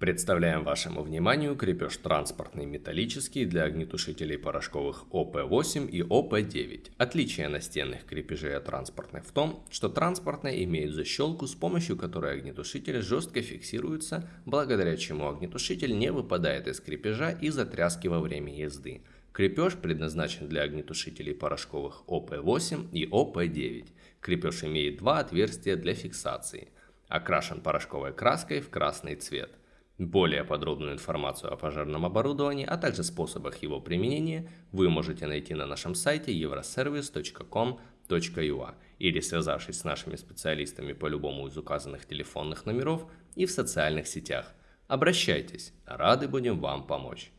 Представляем вашему вниманию крепеж транспортный металлический для огнетушителей порошковых ОП-8 и ОП-9. Отличие настенных крепежей от транспортных в том, что транспортные имеют защелку, с помощью которой огнетушитель жестко фиксируется, благодаря чему огнетушитель не выпадает из крепежа из-за тряски во время езды. Крепеж предназначен для огнетушителей порошковых ОП-8 и ОП-9. Крепеж имеет два отверстия для фиксации. Окрашен порошковой краской в красный цвет. Более подробную информацию о пожарном оборудовании, а также способах его применения вы можете найти на нашем сайте euroservice.com.ua или связавшись с нашими специалистами по любому из указанных телефонных номеров и в социальных сетях. Обращайтесь, рады будем вам помочь.